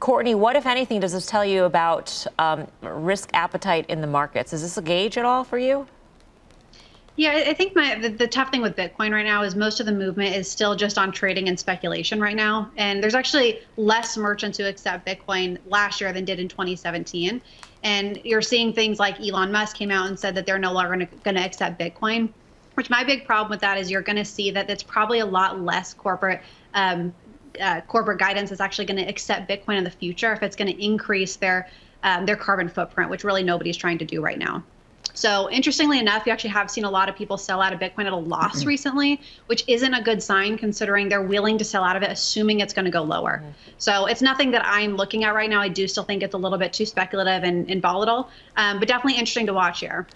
Courtney, what, if anything, does this tell you about um, risk appetite in the markets? Is this a gauge at all for you? Yeah, I think my the, the, tough thing with Bitcoin right now is most of the movement is still just on trading and speculation right now. And there's actually less merchants who accept Bitcoin last year than did in 2017. And you're seeing things like Elon Musk came out and said that they're no longer going to accept Bitcoin. Which my big problem with that is you're going to see that it's probably a lot less corporate um, uh, corporate guidance is actually going to accept Bitcoin in the future if it's going to increase their um, their carbon footprint, which really nobody's trying to do right now. So interestingly enough, you actually have seen a lot of people sell out of Bitcoin at a loss mm-hmm. recently, which isn't a good sign considering they're willing to sell out of it, assuming it's going to go lower. Mm-hmm. So it's nothing that I'm looking at right now. I do still think it's a little bit too speculative and, and volatile, um, but definitely interesting to watch here.